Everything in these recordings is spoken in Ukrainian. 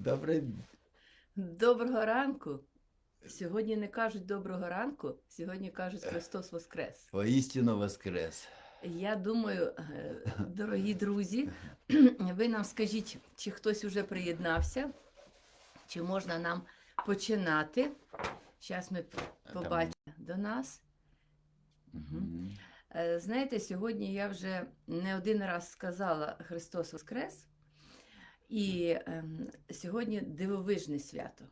Добре. Доброго ранку. Сьогодні не кажуть доброго ранку, сьогодні кажуть Христос Воскрес. Воістину воскрес. Я думаю, е, дорогі друзі, ви нам скажіть, чи хтось уже приєднався, чи можна нам починати. Зараз ми побачимо до нас. Е, Знаєте, сьогодні я вже не один раз сказала Христос Воскрес, і ем, сьогодні дивовижне свято.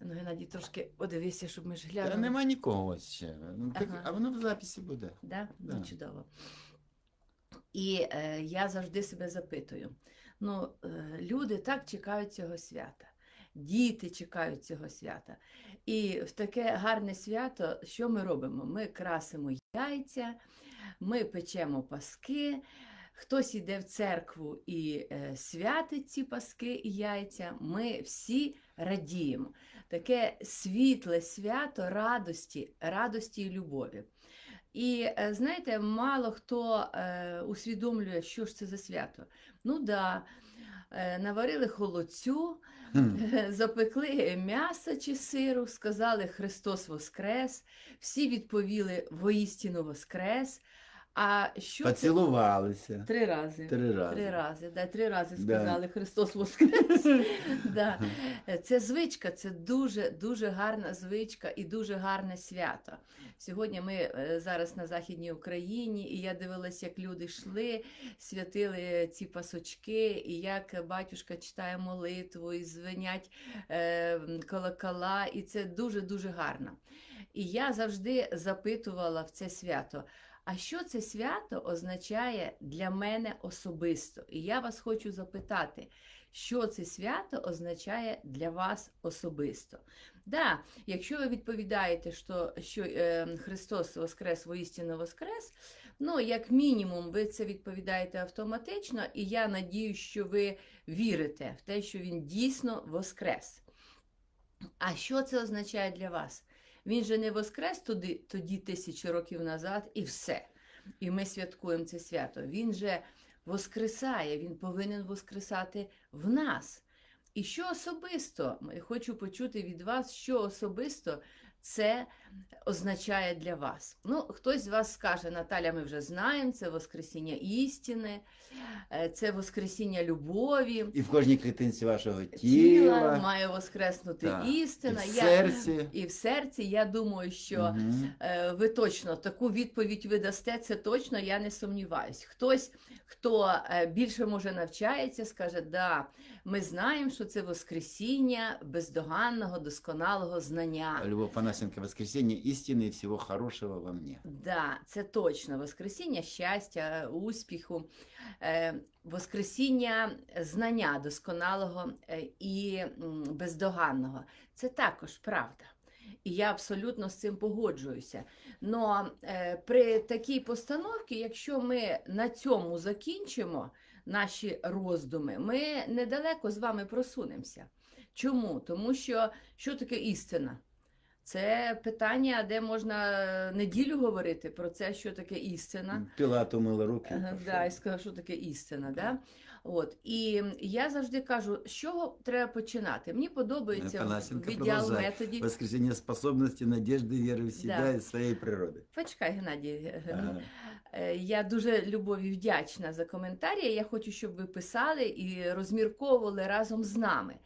Ну, Геннадій, трошки подивися, щоб ми ж глянули. Та нема нікого ще. Ну, так, Ага. А воно в записі буде. Да? Да. Ну, чудово. І е, я завжди себе запитую: ну, е, люди так чекають цього свята, діти чекають цього свята. І в таке гарне свято, що ми робимо? Ми красимо яйця, ми печемо паски. Хтось іде в церкву і е, святить ці паски і яйця. Ми всі радіємо. Таке світле свято радості, радості і любові. І е, знаєте, мало хто е, усвідомлює, що ж це за свято. Ну да, наварили холодцю, Хм. запекли м'ясо чи сиру, сказали Христос Воскрес, всі відповіли воістину Воскрес. А що? Поцілувалися. Три рази. Три рази. Три рази, да, три рази Да. сказали Христос Воскрес. да. Це звичка, це дуже дуже гарна звичка і дуже гарне свято. Сьогодні ми е, зараз на Західній Україні, і я дивилася, як люди йшли, святили ці пасочки, і як батюшка читає молитву, і звенять е, колокола, і це дуже дуже гарно. І я завжди запитувала в це свято. А що це свято означає для мене особисто? І я вас хочу запитати, що це свято означає для вас особисто? Да, якщо ви відповідаєте, що, що е, Христос Воскрес, воістину Воскрес, ну, як мінімум, ви це відповідаєте автоматично, і я надію, що ви вірите в те, що Він дійсно Воскрес. А що це означає для вас? Він же не воскрес туди, тоді тисячі років назад, і все. І ми святкуємо це свято. Він же воскресає, він повинен воскресати в нас. І що особисто, хочу почути від вас, що особисто це означає для вас. Ну, хтось з вас скаже, Наталя, ми вже знаємо, це Воскресіння істини, е, це Воскресіння любові. І в кожній клітинці вашого Тіла тіла, має воскреснути Так. істина. і в Я- серці. і в серці. Я думаю, що е, ви точно таку відповідь ви дасте, це точно, я не сумніваюсь. Хтось, хто е, більше може навчається, скаже, да, ми знаємо, що це Воскресіння бездоганного, досконалого знання. Любов Панасенко, воскресіння істини і всього хорошого во мне. Да, це точно Воскресіння щастя, успіху, е, Воскресіння знання досконалого е, і бездоганного. Це також правда. І я абсолютно з цим погоджуюся. Но е, при такій постановці, якщо ми на цьому закінчимо наші роздуми, ми недалеко з вами просунемося. Чому? Тому що що таке істина? Це питання, де можна неділю говорити про це, що таке істина. Пілат умила руки. Да, і сказав, що таке істина. Да? От. І я завжди кажу, з чого треба починати. Мені подобається в- Панасенко в продовжує. методі. Воскресіння способності, надіжди, віри в себе Да. і своєї природи. Почекай, Геннадій. Ага. Е, Я дуже любові вдячна за коментарі. Я хочу, щоб ви писали і розмірковували разом з нами.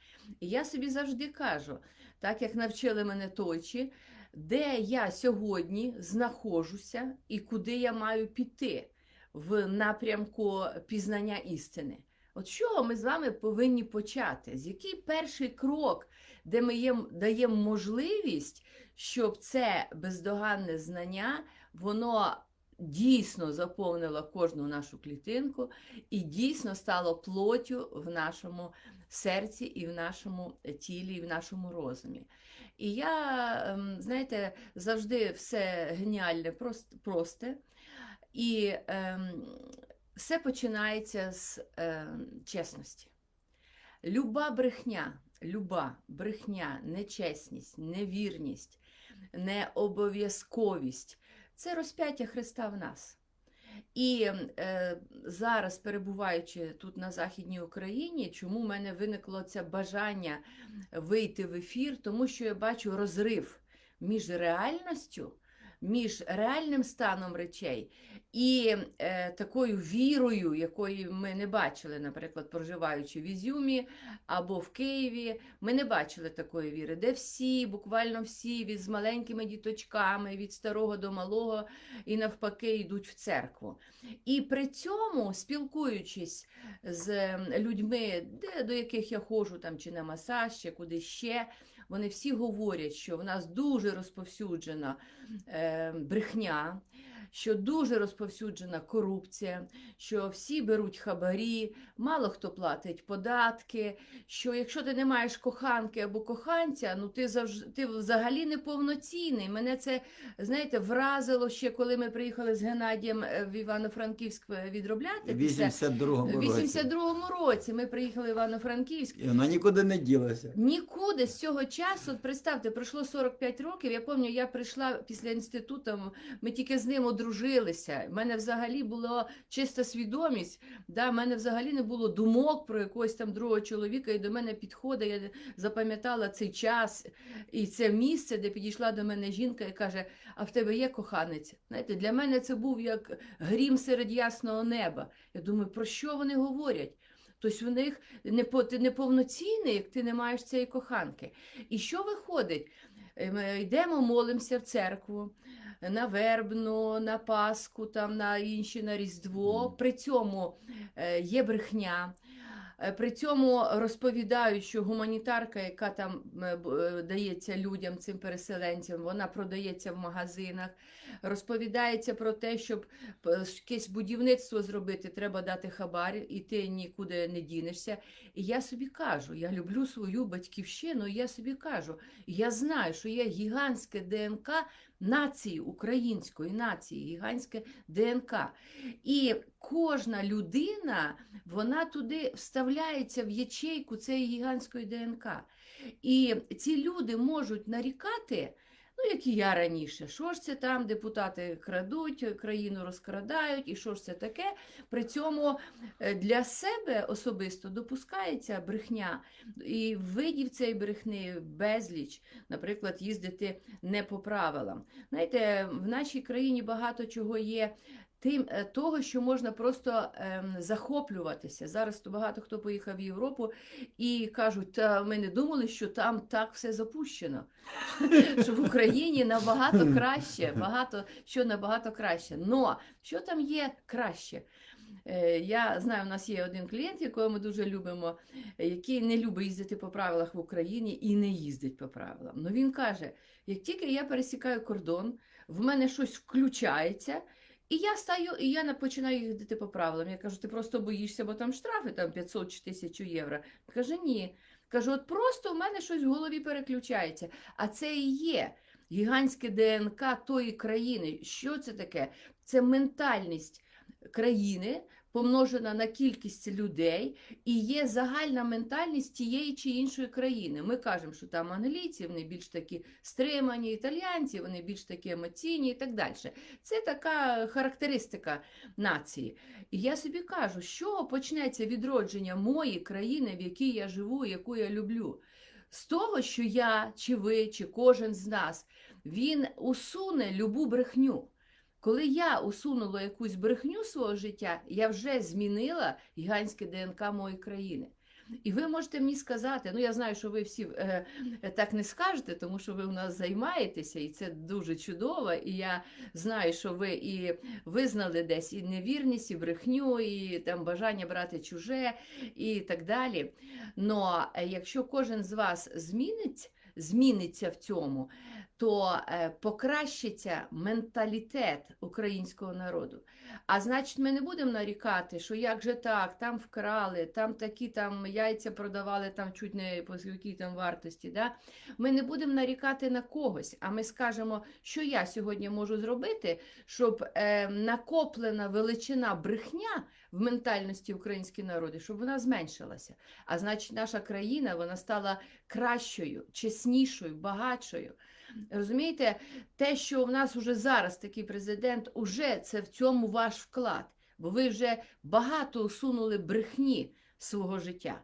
І я собі завжди кажу, так як навчили мене точі, де я сьогодні знаходжуся і куди я маю піти в напрямку пізнання істини. От чого ми з вами повинні почати? З який перший крок, де ми їм даємо можливість, щоб це бездоганне знання, воно дійсно заповнило кожну нашу клітинку і дійсно стало плоттю в нашому серці, і в нашому тілі, і в нашому розумі. І я, ем, знаєте, завжди все геніальне, просте. І ем, все починається з ем, чесності. Люба брехня, люба брехня, нечесність, невірність, необов'язковість це розп'яття Христа в нас. І е, зараз, перебуваючи тут на Західній Україні, чому в мене виникло це бажання вийти в ефір? Тому що я бачу розрив між реальністю, між реальним станом речей і е, такою вірою, якої ми не бачили, наприклад, проживаючи в Ізюмі або в Києві. Ми не бачили такої віри, де всі, буквально всі, від з маленькими діточками, від старого до малого, і навпаки, йдуть в церкву. І при цьому, спілкуючись з людьми, де, до яких я ходжу, там, чи на масаж, чи куди ще, вони всі говорять, що в нас дуже розповсюджена е, брехня, що дуже розповсюджена корупція, що всі беруть хабарі, мало хто платить податки, що якщо ти не маєш коханки або коханця, ну ти завжди ти взагалі не повноцінний. Мене це, знаєте, вразило ще, коли ми приїхали з Геннадієм е, в Івано-Франківськ е, відробляти. В 82-му році. 82-му році ми приїхали в Івано-Франківськ. І вона нікуди не ділася. Нікуди з цього часу, от представте, пройшло 45 років. Я пам'ятаю, я прийшла після інституту, ми тільки з ним одружилися. У мене взагалі була чиста свідомість. Да, в мене взагалі не було думок про якогось там другого чоловіка, і до мене підходить. Я запам'ятала цей час і це місце, де підійшла до мене жінка і каже: А в тебе є коханець? Знаєте, для мене це був як грім серед ясного неба. Я думаю, про що вони говорять? Тобто в них ти неповноцінний, як ти не маєш цієї коханки. І що виходить? Ми йдемо, молимося в церкву, на вербну, на Пасху, там, на інші, на Різдво. При цьому е, є брехня. Е, При цьому розповідають, що гуманітарка, яка там е, дається людям, цим переселенцям, вона продається в магазинах. Розповідається про те, щоб якесь будівництво зробити, треба дати хабар, і ти нікуди не дінешся. І я собі кажу, я люблю свою батьківщину, і я собі кажу, я знаю, що є гігантське ДНК нації, української нації, гігантське ДНК. І кожна людина, вона туди вставляється в ячейку цієї гігантської ДНК. І ці люди можуть нарікати. Ну, як і я раніше, що ж це там депутати крадуть, країну розкрадають, і що ж це таке? При цьому е, для себе особисто допускається брехня, і видів цієї брехни безліч, наприклад, їздити не по правилам. Знаєте, в нашій країні багато чого є. Тим е, того, що можна просто ем, захоплюватися. Зараз то багато хто поїхав в Європу і кажуть, та ми не думали, що там так все запущено. Що в Україні набагато краще, багато що набагато краще. Но що там є краще? Е, Я знаю, у нас є один клієнт, якого ми дуже любимо, який не любить їздити по правилах в Україні і не їздить по правилам. Ну він каже: як тільки я пересікаю кордон, в мене щось включається. І я стаю, і я починаю їздити по правилам. Я кажу, ти просто боїшся, бо там штрафи там 500 чи 1000 євро. Каже, ні. Кажу, от просто в мене щось в голові переключається. А це і є гігантське ДНК тої країни. Що це таке? Це ментальність країни, помножена на кількість людей, і є загальна ментальність тієї чи іншої країни. Ми кажемо, що там англійці, вони більш такі стримані, італіянці, вони більш такі емоційні і так далі. Це така характеристика нації. І я собі кажу, чого почнеться відродження моєї країни, в якій я живу, яку я люблю. З того, що я, чи ви, чи кожен з нас, він усуне любу брехню. Коли я усунула якусь брехню свого життя, я вже змінила гігантське ДНК моєї країни. І ви можете мені сказати, ну я знаю, що ви всі е, е, так не скажете, тому що ви у нас займаєтеся, і це дуже чудово. І я знаю, що ви і визнали десь і невірність, і брехню, і там бажання брати чуже, і так далі. Но е, якщо кожен з вас змінить, зміниться в цьому, то е, покращиться менталітет українського народу. А значить, ми не будемо нарікати, що як же так, там вкрали, там такі там яйця продавали там чуть не по якій там вартості. Да? Ми не будемо нарікати на когось, а ми скажемо, що я сьогодні можу зробити, щоб е, накоплена величина брехня в ментальності української народу, щоб вона зменшилася. А значить, наша країна вона стала кращою, чеснішою. багатшою. Розумієте, те, що в нас уже зараз такий президент, уже це в цьому ваш вклад, бо ви вже багато усунули брехні свого життя.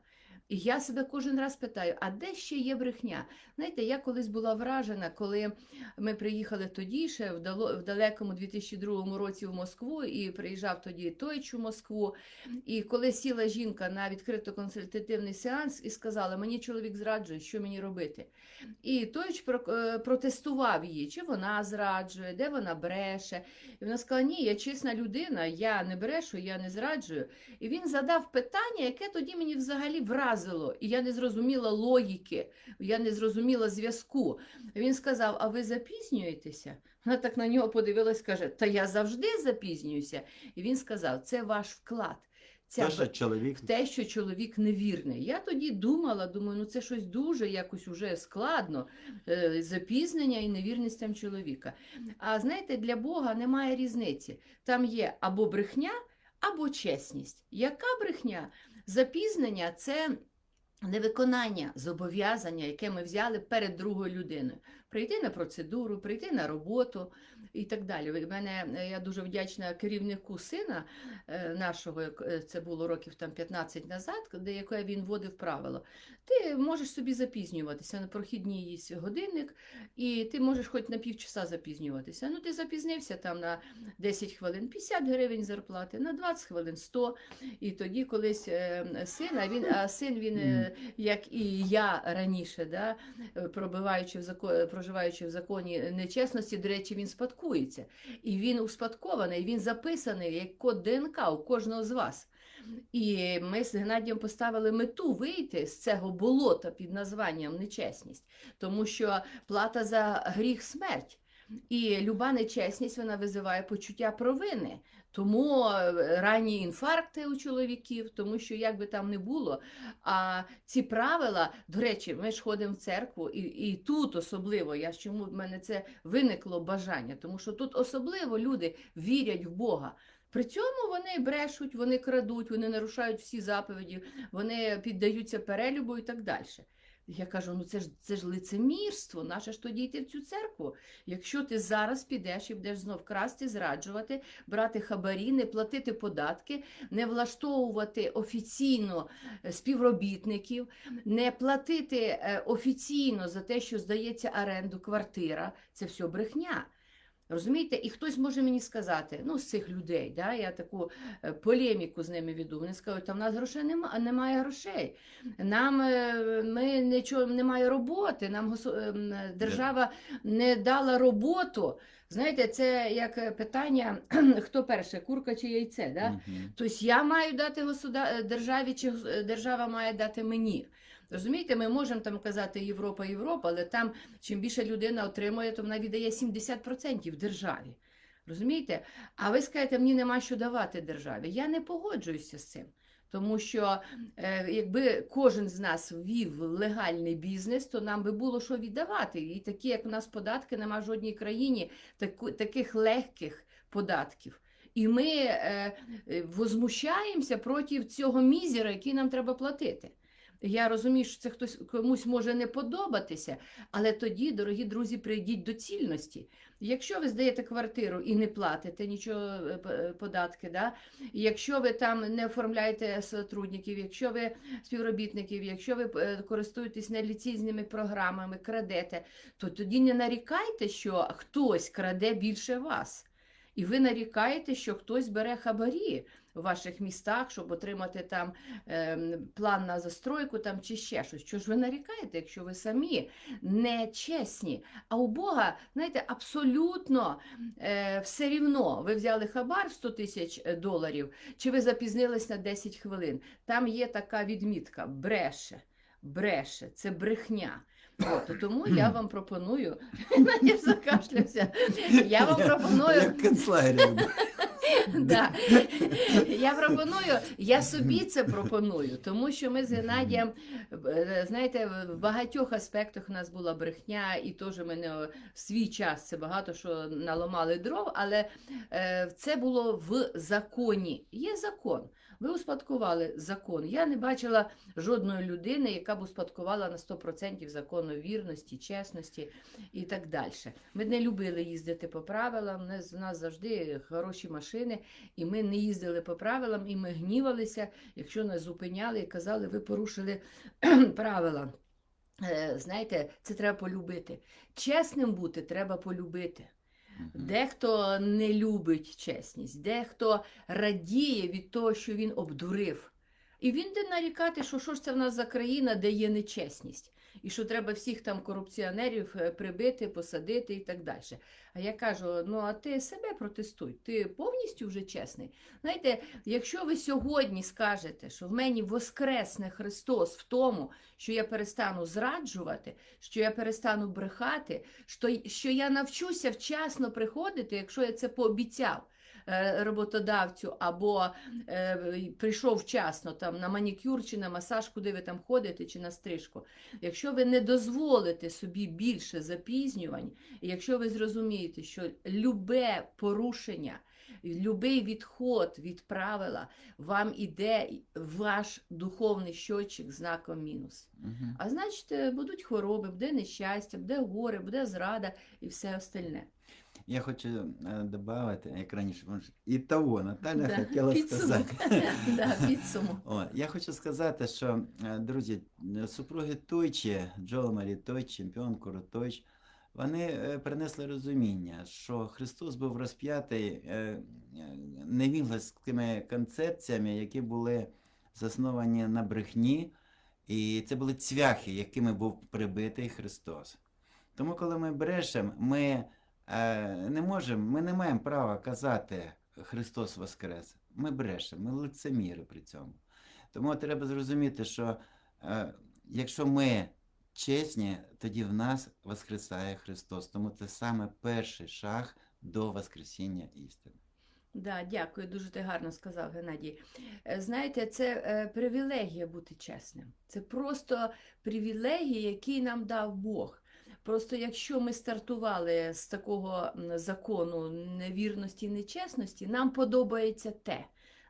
І я себе кожен раз питаю, а де ще є брехня? Знаєте, я колись була вражена, коли ми приїхали тоді ще в, далекому 2002 році в Москву, і приїжджав тоді Тойч у Москву. І коли сіла жінка на відкрито консультативний сеанс і сказала, мені чоловік зраджує, що мені робити? І Тойч е, протестував її, чи вона зраджує, де вона бреше. І вона сказала, ні, я чесна людина, я не брешу, я не зраджую. І він задав питання, яке тоді мені взагалі вразило, і я не зрозуміла логіки, я не зрозуміла зв'язку. Він сказав: А ви запізнюєтеся? Вона так на нього подивилась, каже: Та я завжди запізнююся. І він сказав: Це ваш вклад. Ця Те, що чоловік те, що чоловік невірний. Я тоді думала, думаю, ну це щось дуже якось уже складно, е, запізнення і невірність там чоловіка. А знаєте, для Бога немає різниці. Там є або брехня, або чесність. Яка брехня? Запізнення це невиконання зобов'язання, яке ми взяли перед другою людиною. Прийти на процедуру, прийти на роботу і так далі. В мене е, я дуже вдячна керівнику сина е, нашого, е, це було років там 15 назад, де яке він вводив правило. Ти можеш собі запізнюватися на прохідній годинник, і ти можеш хоч на півчаса запізнюватися. Ну, ти запізнився там на 10 хвилин, 50 гривень зарплати, на 20 хвилин 100. І тоді колись син, а він, а син він, як і я раніше, да, пробиваючи в зако- проживаючи в законі нечесності, до речі, він спадкується. І він успадкований, він записаний як код ДНК у кожного з вас. І ми з Геннадієм поставили мету вийти з цього болота під названням нечесність, тому що плата за гріх смерть. І люба нечесність вона визиває почуття провини. Тому е, ранні інфаркти у чоловіків, тому що як би там не було. А ці правила, до речі, ми ж ходимо в церкву, і, і тут особливо, я чому в мене це виникло бажання, тому що тут особливо люди вірять в Бога. При цьому вони брешуть, вони крадуть, вони нарушають всі заповіді, вони піддаються перелюбу і так далі. Я кажу, ну це ж це ж лицемірство, наше ж тоді йти в цю церкву. Якщо ти зараз підеш і будеш знов красти, зраджувати, брати хабарі, не платити податки, не влаштовувати офіційно е, співробітників, не платити е, офіційно за те, що здається оренду квартира, це все брехня. Розумієте, і хтось може мені сказати, ну з цих людей, да, я таку е, полеміку з ними веду. Вони скажуть, та в нас грошей немає, немає грошей. Нам е, ми нічого немає роботи, нам ем, держава не дала роботу. Знаєте, це як е, питання, хто перше, курка чи яйце. Да? Мгм. Тобто я маю дати государ... державі, чи держава має дати мені. Розумієте, ми можемо там казати Європа, Європа, але там чим більше людина отримує, то вона віддає 70% державі. Розумієте? А ви скажете, мені нема що давати державі. Я не погоджуюся з цим. Тому що е, якби кожен з нас ввів легальний бізнес, то нам би було що віддавати. І такі, як у нас податки, нема в жодній країні таку, таких легких податків. І ми е, е, возмущаємося проти цього мізера, який нам треба платити. Я розумію, що це хтось комусь може не подобатися, але тоді, дорогі друзі, прийдіть до цільності. Якщо ви здаєте квартиру і не платите нічого е, е, податки, да? якщо ви там не оформляєте сотрудників, якщо ви співробітників, якщо ви е, користуєтесь неліційними програмами, крадете, то тоді не нарікайте, що хтось краде більше вас. І ви нарікаєте, що хтось бере хабарі в ваших містах, щоб отримати там ем, план на застройку там, чи ще щось. Що ж ви нарікаєте, якщо ви самі не чесні? А у Бога, знаєте, абсолютно е, все рівно. Ви взяли хабар в 100 тисяч е, доларів, чи ви запізнились на 10 хвилин. Там є така відмітка: бреше, бреше, це брехня. От, тому я вам пропоную, я закашлявся, я вам пропоную Як. Да. Я пропоную, я собі це пропоную, тому що ми з Геннадієм, е, знаєте, в багатьох аспектах у нас була брехня, і теж ми не в свій час це багато що наламали дров, але е, це було в законі. Є закон. Ви успадкували закон. Я не бачила жодної людини, яка б успадкувала на 100% закону вірності, чесності і так далі. Ми не любили їздити по правилам. У нас- завжди хороші машини, і ми не їздили по правилам, і ми гнівалися, якщо нас зупиняли і казали, ви порушили правила. Е, Знаєте, це треба полюбити. Чесним бути треба полюбити. Дехто не любить чесність, дехто радіє від того, що він обдурив. І він де нарікати, що що ж це в нас за країна, де є нечесність, і що треба всіх там корупціонерів е, прибити, посадити і так далі. А я кажу: ну а ти себе протестуй, ти повністю вже чесний. Знаєте, якщо ви сьогодні скажете, що в мені воскресне Христос в тому, що я перестану зраджувати, що я перестану брехати, що, що я навчуся вчасно приходити, якщо я це пообіцяв роботодавцю, або е, прийшов вчасно там на манікюр чи на масаж, куди ви там ходите, чи на стрижку. Якщо ви не дозволите собі більше запізнювань, якщо ви зрозумієте, що любе порушення, любий відход від правила вам іде ваш духовний щочик знаком мінус. Мгм. А значить, е, будуть хвороби, буде нещастя, буде горе, буде зрада і все остальне. Я хочу е, добавити, як раніше, і того Наталя Да, хотіла підсумок. сказати. Да, підсумок. О, я хочу сказати, що, е, друзі, супруги Тойчі, Джо Марі Тойч, чемпіон Куру Тойч, вони е, принесли розуміння, що Христос був розп'ятий е, невігласькими концепціями, які були засновані на брехні, і це були цвяхи, якими був прибитий Христос. Тому, коли ми брешемо, ми не можемо, ми не маємо права казати Христос Воскрес. Ми брешемо, ми лицеміри при цьому. Тому треба зрозуміти, що е, якщо ми чесні, тоді в нас воскресає Христос. Тому це саме перший шаг до Воскресіння істини. Да, дякую, дуже ти гарно сказав, Геннадій. Е, Знаєте, це е, привілегія бути чесним. Це просто привілегія, який нам дав Бог. Просто якщо ми стартували з такого закону невірності і нечесності, нам подобається те.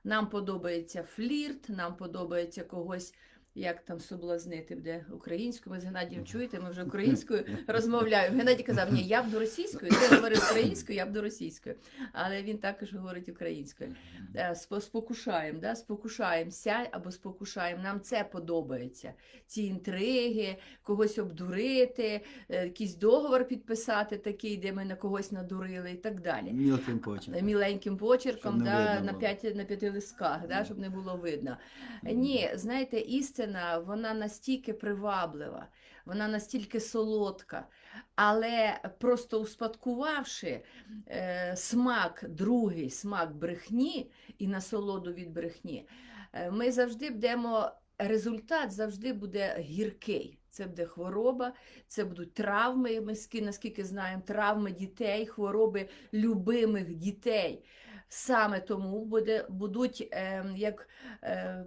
Нам подобається флірт, нам подобається когось. Як там соблазнити буде українською? Ми з Геннадієм чуєте, ми вже українською розмовляємо. Геннадій казав, ні, я б до російської, ти говорив українською, я б до російської. Але він також говорить українською. Е, Спокушаємо, да? спокушаємося або спокушаємо. Нам це подобається. Ці інтриги, когось обдурити, е, якийсь договор підписати такий, де ми на когось надурили і так далі. Мілким почерком. Міленьким почерком, да, на, п'яти, на п'яти листках, да, щоб не було видно. Ні, знаєте, істина, вона настільки приваблива, вона настільки солодка, але просто успадкувавши е, смак, другий смак брехні і насолоду від брехні, е, ми завжди будемо, результат завжди буде гіркий. Це буде хвороба, це будуть травми, ми наскільки знаємо, травми дітей, хвороби любимих дітей. Саме тому буде, будуть е, як е,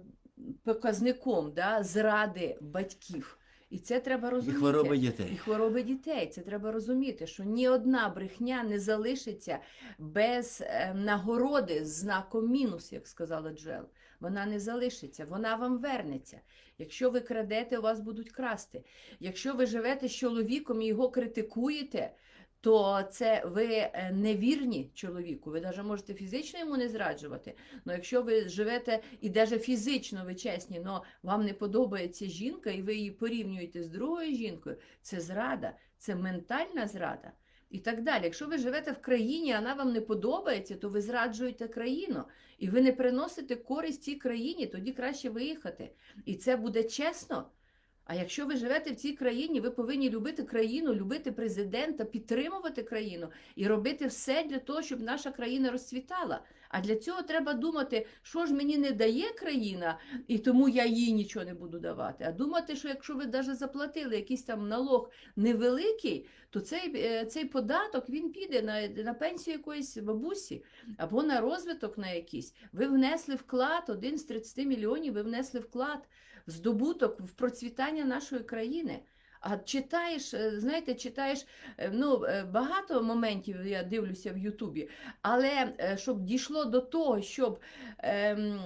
показником да, зради батьків. І це треба І розуміти. хвороби І хвороби дітей. Це треба розуміти, що ні одна брехня не залишиться без е, нагороди з знаком мінус, як сказала Джел. Вона не залишиться, вона вам вернеться. Якщо ви крадете, у вас будуть красти. Якщо ви живете з чоловіком і його критикуєте, то це ви е, невірні чоловіку. Ви навіть можете фізично йому не зраджувати. Але якщо ви живете і навіть фізично ви чесні, але вам не подобається жінка, і ви її порівнюєте з другою жінкою, це зрада, це ментальна зрада. І так далі. Якщо ви живете в країні, а вона вам не подобається, то ви зраджуєте країну, і ви не приносите користь цій країні, тоді краще виїхати. І це буде чесно. А якщо ви живете в цій країні, ви повинні любити країну, любити президента, підтримувати країну і робити все для того, щоб наша країна розцвітала. А для цього треба думати, що ж мені не дає країна, і тому я їй нічого не буду давати. А думати, що якщо ви навіть заплатили якийсь там налог невеликий, то цей, е, цей податок він піде на, на пенсію якоїсь бабусі або на розвиток на якийсь. Ви внесли вклад, один з 30 мільйонів, ви внесли вклад здобуток, в процвітання нашої країни. А читаєш, е, знаєте, читаєш е, ну, е, багато моментів, я дивлюся в Ютубі, але щоб дійшло до того, щоб ем,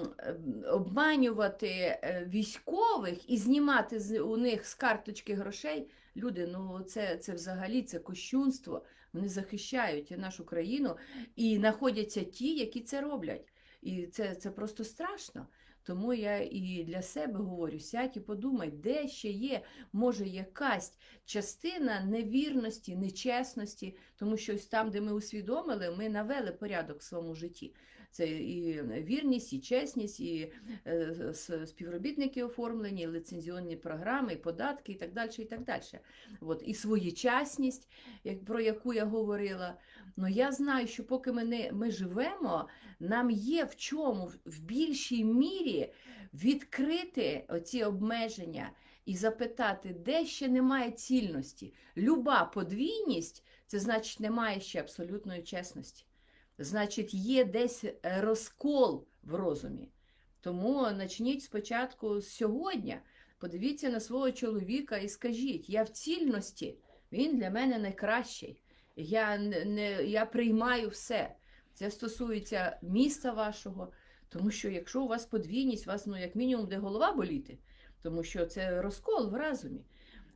обманювати військових і знімати з у них з карточки грошей, люди, ну це, це взагалі це кощунство. Вони захищають нашу країну і знаходяться ті, які це роблять. І це, це просто страшно. Тому я і для себе говорю: сядь і подумай, де ще є, може, якась частина невірності, нечесності, тому що ось там, де ми усвідомили, ми навели порядок в своєму житті. Це і вірність, і чесність, і е, співробітники оформлені, і лицензіонні програми, і податки, і так далі. І так далі. От, і своєчасність, про яку я говорила. Ну я знаю, що поки ми, не, ми живемо, нам є в чому в- більшій мірі відкрити оці обмеження і запитати, де ще немає цільності. Люба подвійність це значить немає ще абсолютної чесності. Значить, є десь е, розкол в розумі. Тому почніть спочатку з сьогодні. Подивіться на свого чоловіка і скажіть: я в цільності, він для мене найкращий. Я, не, я приймаю все. Це стосується міста вашого, тому що якщо у вас подвійність, у вас ну, як мінімум де голова боліти, тому що це розкол в разумі.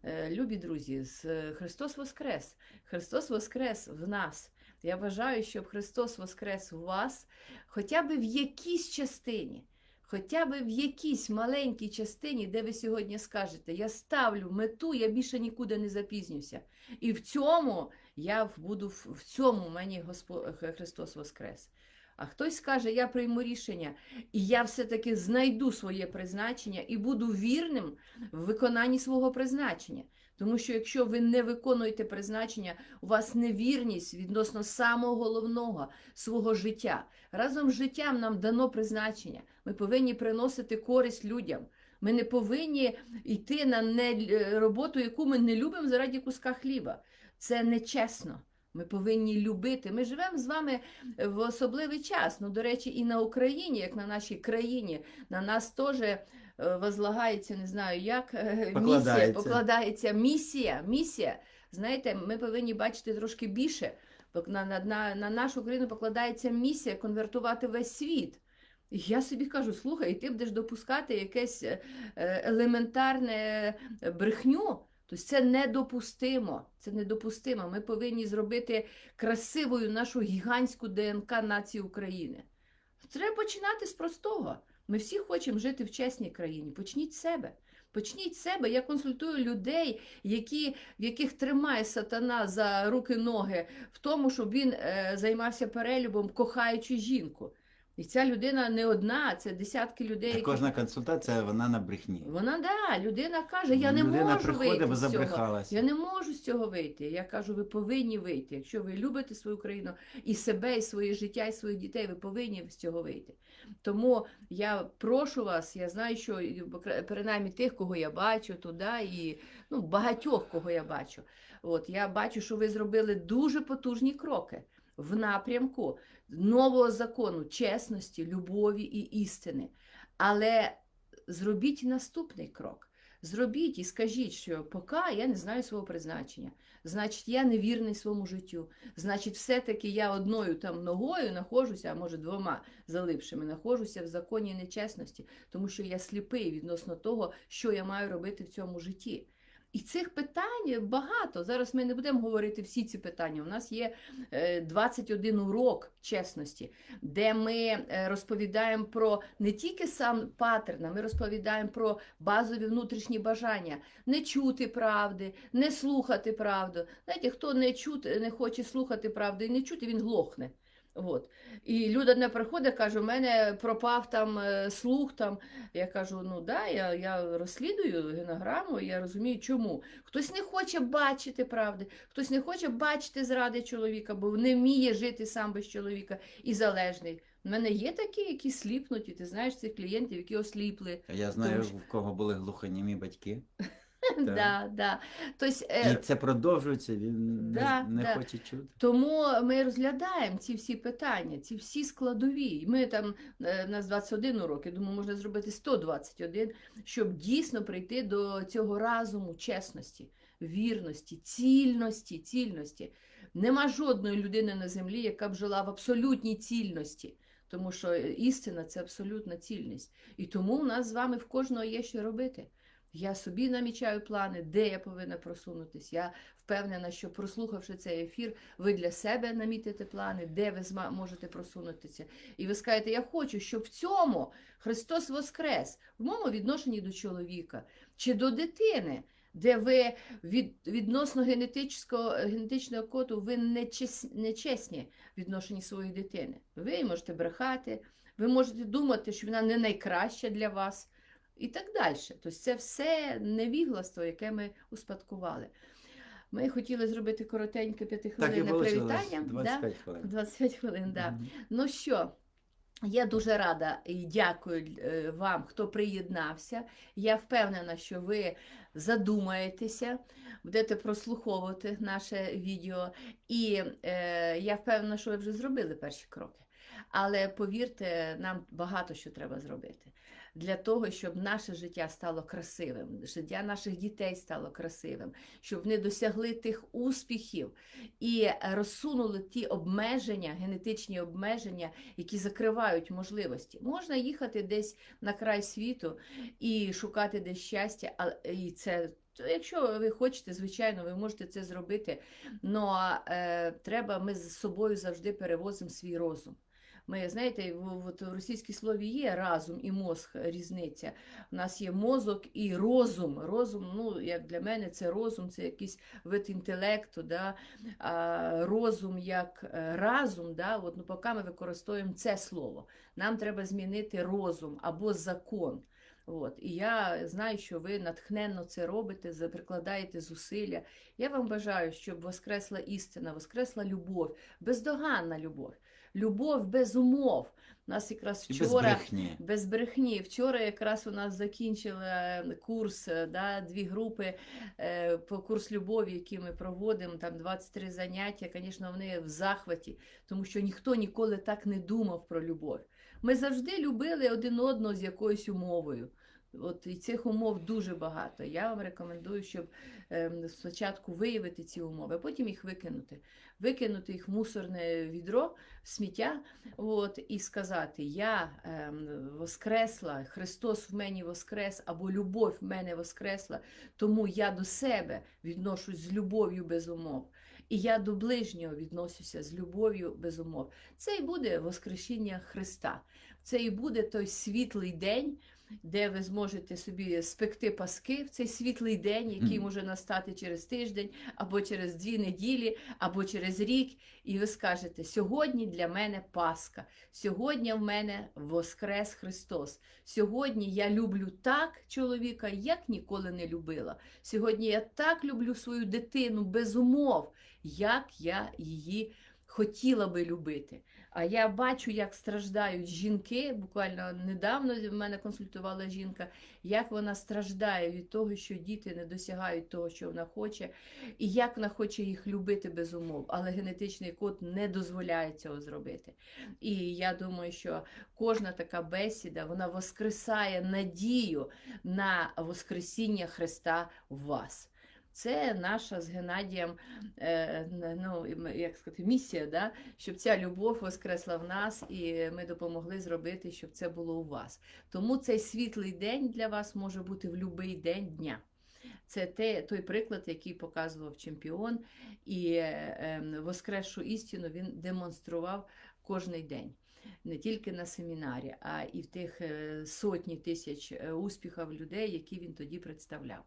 Е, Любі друзі, е, Христос Воскрес! Христос Воскрес в нас. Я бажаю, щоб Христос Воскрес у вас хоча б в якійсь частині, хоча б в якійсь маленькій частині, де ви сьогодні скажете, я ставлю мету, я більше нікуди не запізнюся. І в цьому я буду в цьому мені Господь Христос Воскрес. А хтось скаже, я прийму рішення, і я все-таки знайду своє призначення і буду вірним в виконанні свого призначення. Тому що якщо ви не виконуєте призначення, у вас невірність відносно самого головного свого життя. Разом з життям нам дано призначення. Ми повинні приносити користь людям. Ми не повинні йти на не... роботу, яку ми не любимо заради куска хліба. Це нечесно. Ми повинні любити. Ми живемо з вами в особливий час. Ну, до речі, і на Україні, як на нашій країні, на нас теж е, возлагається, не знаю як, е, місія, Покладається. покладається місія. Місія. Знаєте, ми повинні бачити трошки більше. На, на, на, на нашу країну покладається місія конвертувати весь світ. Я собі кажу, слухай, і ти будеш допускати якесь е, е, елементарне е, брехню. Тобто це недопустимо. Це недопустимо. Ми повинні зробити красивою нашу гігантську ДНК нації України. Треба починати з простого. Ми всі хочемо жити в чесній країні. Почніть себе. Почніть себе. Я консультую людей, які, в яких тримає сатана за руки-ноги в тому, щоб він е, займався перелюбом, кохаючи жінку. І ця людина не одна, це десятки людей. Які- Кожна консультація, вона на брехні. Вона да, людина каже, я не Людина можу вийти з цього. Я не можу з цього вийти. Я кажу, ви повинні вийти. Якщо ви любите свою країну і себе, і своє життя, і своїх дітей, ви повинні з цього вийти. Тому я прошу вас, я знаю, що принаймні тих, кого я бачу туди, і ну, багатьох, кого я бачу. От я бачу, що ви зробили дуже потужні кроки в напрямку нового закону, чесності, любові і істини. Але зробіть наступний крок. Зробіть і скажіть, що поки я не знаю свого призначення, значить, я невірний своєму життю. Значить, все-таки я одною там ногою нахожуся, а може двома залипшими, нахожуся в законі нечесності, тому що я сліпий відносно того, що я маю робити в цьому житті. І цих питань багато. Зараз ми не будемо говорити всі ці питання. У нас є е, 21 урок чесності, де ми е, розповідаємо про не тільки сам паттерн, а ми розповідаємо про базові внутрішні бажання не чути правди, не слухати правду. Знаєте, хто не чути, не хоче слухати правди і не чути, він глохне. От. І людина приходить, каже, у мене пропав там е, слух. Там. Я кажу, ну да, я, я розслідую генограму, я розумію, чому. Хтось не хоче бачити правди, хтось не хоче бачити зради чоловіка, бо не вміє жити сам без чоловіка і залежний. У мене є такі, які сліпнуть, і ти знаєш цих клієнтів, які осліпли. Я знаю, Тому в кого були глухонімі батьки. Да, да. Тобто, І е, це продовжується, він Да, не, не да. хоче чути. Тому ми розглядаємо ці всі питання, ці всі складові. Ми там е, в нас 21 урок, я думаю, можна зробити 121, щоб дійсно прийти до цього разуму, чесності, вірності, цільності, цільності. Нема жодної людини на землі, яка б жила в абсолютній цільності. Тому що істина це абсолютна цільність. І тому у нас з вами в кожного є що робити. Я собі намічаю плани, де я повинна просунутись. Я впевнена, що прослухавши цей ефір, ви для себе намітите плани, де ви можете просунутися. І ви скажете, я хочу, щоб в цьому Христос Воскрес, в моєму відношенні до чоловіка чи до дитини, де ви від, відносно генетичного, генетичного коду ви не, чес, чесні в відношенні своєї дитини. Ви можете брехати, ви можете думати, що вона не найкраща для вас. І так далі. Тобто це все невігластво, яке ми успадкували. Ми хотіли зробити коротеньке п'ятихвилинне привітання. 25 хвилин. 25 хвилин, да. Мгм. Ну що, я дуже рада і дякую е, вам, хто приєднався. Я впевнена, що ви задумаєтеся, будете прослуховувати наше відео. І е, я впевнена, що ви вже зробили перші кроки. Але повірте, нам багато що треба зробити для того, щоб наше життя стало красивим, життя наших дітей стало красивим, щоб вони досягли тих успіхів і розсунули ті обмеження, генетичні обмеження, які закривають можливості. Можна їхати десь на край світу і шукати десь щастя, а і це. то Якщо ви хочете, звичайно, ви можете це зробити. але е, треба, ми з собою завжди перевозимо свій розум. Ми, знаєте, в, от в російській слові є разум і мозг різниця. У нас є мозок і розум. Розум, ну, як для мене, це розум, це якийсь вид інтелекту, да? а розум як е, разум, да? от, ну, поки ми використовуємо це слово. Нам треба змінити розум або закон. От. І я знаю, що ви натхненно це робите, прикладаєте зусилля. Я вам бажаю, щоб воскресла істина, воскресла любов, бездоганна любов, любов без умов. У нас якраз І без вчора. брехні. Без брехні. Вчора якраз у нас закінчили курс, е, да, дві групи е, по курс любові, який ми проводимо, там 23 заняття. Звісно, вони в захваті, тому що ніхто ніколи так не думав про любов. Ми завжди любили один одного з якоюсь умовою. От і цих умов дуже багато. Я вам рекомендую, щоб ем, спочатку виявити ці умови, а потім їх викинути. Викинути їх в мусорне відро, в сміття, от, і сказати: Я ем, воскресла, Христос в мені воскрес, або любов в мене воскресла, тому я до себе відношусь з любов'ю без умов. І я до ближнього відносюся з любов'ю без умов. Це і буде Воскресіння Христа. Це і буде той світлий день, де ви зможете собі спекти паски в цей світлий день, який може настати через тиждень, або через дві неділі, або через рік. І ви скажете: сьогодні для мене Пасха, сьогодні в мене Воскрес Христос. Сьогодні я люблю так чоловіка, як ніколи не любила. Сьогодні я так люблю свою дитину без умов, як я її хотіла би любити. А я бачу, як страждають жінки. Буквально недавно в мене консультувала жінка, як вона страждає від того, що діти не досягають того, що вона хоче, і як вона хоче їх любити без умов. Але генетичний код не дозволяє цього зробити. І я думаю, що кожна така бесіда вона воскресає надію на Воскресіння Христа в вас. Це наша з Геннадієм е, ну, як сказати, місія, да? щоб ця любов воскресла в нас, і ми допомогли зробити, щоб це було у вас. Тому цей світлий день для вас може бути в будь-який день дня. Це те, той приклад, який показував чемпіон, і е, воскресшу істину він демонстрував кожний день. Не тільки на семінарі, а і в тих е, сотні тисяч успіхів людей, які він тоді представляв.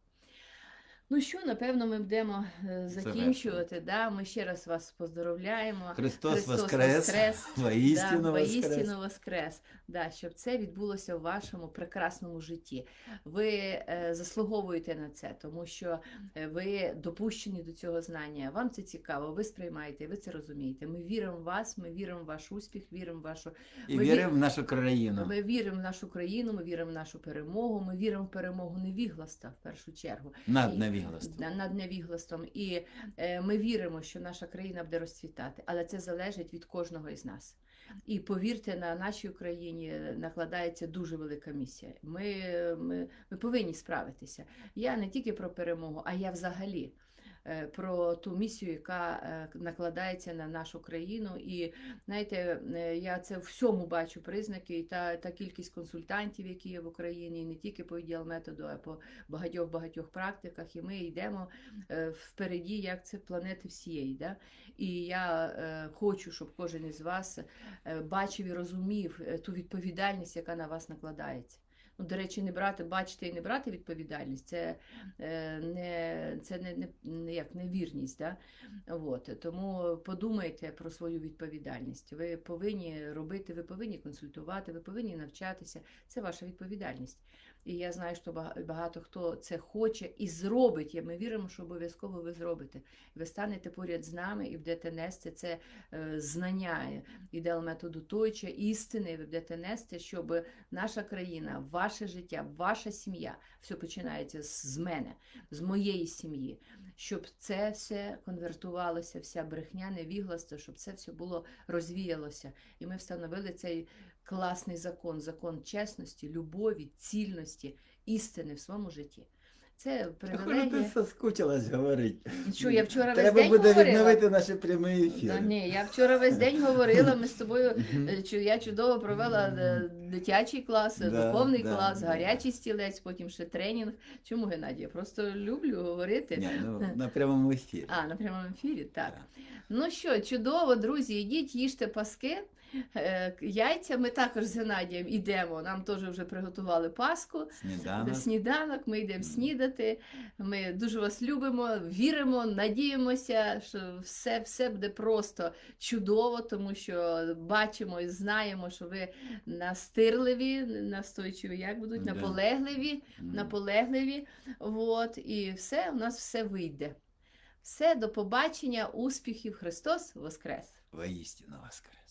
Ну що, напевно, ми будемо е, закінчувати. Да? Ми ще раз вас поздоровляємо. Христос, Христос воскрес, воскрес. воістину да, воскрес. воістину воскрес. Да, щоб це відбулося в вашому прекрасному житті. Ви е, заслуговуєте на це, тому що е, ви допущені до цього знання. Вам це цікаво, ви сприймаєте, ви це розумієте. Ми віримо в вас, ми віримо в ваш успіх, віримо в вашу І Ми віримо в нашу країну. Ми віримо в нашу країну, ми віримо в нашу перемогу, ми віримо в перемогу невігласта в першу чергу. Над невіглаством. на- над невігластом. І е, ми віримо, що наша країна буде розцвітати, але це залежить від кожного із нас. І повірте, на нашій Україні накладається дуже велика місія. Ми, ми, ми повинні справитися. Я не тільки про перемогу, а я взагалі. Е, Про ту місію, яка е, накладається на нашу країну, і знаєте, е, я це всьому бачу признаки, і та, та кількість консультантів, які є в Україні, і не тільки по ідеал методу, а по багатьох багатьох практиках. І ми йдемо впереді, як це планети всієї. Да? І я хочу, щоб кожен із вас бачив і розумів ту відповідальність, яка на вас накладається. Ну, до речі, не брати, бачити і не брати відповідальність, це е, не, це не, не, не як невірність. Да? От, тому подумайте про свою відповідальність. Ви повинні робити, ви повинні консультувати, ви повинні навчатися. Це ваша відповідальність. І я знаю, що багато хто це хоче і зробить. Ми віримо, що обов'язково ви зробите. Ви станете поряд з нами і будете нести це е, знання ідеал методу Тойча, істини. Ви будете нести, щоб наша країна, ваше життя, ваша сім'я, все починається з мене, з моєї сім'ї, щоб це все конвертувалося, вся брехня, невігластво, щоб це все було розвіялося. І ми встановили цей класний закон, закон чесності, любові, цільності, істини в своєму житті. Це Хоже, ти соскучилась говорити. Що я вчора весь Треба день буде говорила? відновити наші прямі ефіри. Та ні, я вчора весь день говорила. Ми з тобою е, чу- я чудово провела е, дитячий клас, е, Да, духовний да, клас, да. гарячий стілець, потім ще тренінг. Чому Геннадій? Я просто люблю говорити. Ні, ну, на прямому ефірі. А, на прямому ефірі, так. Так. Ну що, чудово, друзі, йдіть, їжте паски. Е, Яйця ми також з Геннадієм йдемо. Нам теж вже приготували паску. Сніданок. Сніданок, ми йдемо снідати. Ми дуже вас любимо, віримо, надіємося, що все, все буде просто чудово, тому що бачимо і знаємо, що ви настирливі, настойчиві, як будуть, наполегливі, наполегливі. От, і все, у нас все вийде. Все, до побачення, успіхів, Христос Воскрес! Воістину воскрес.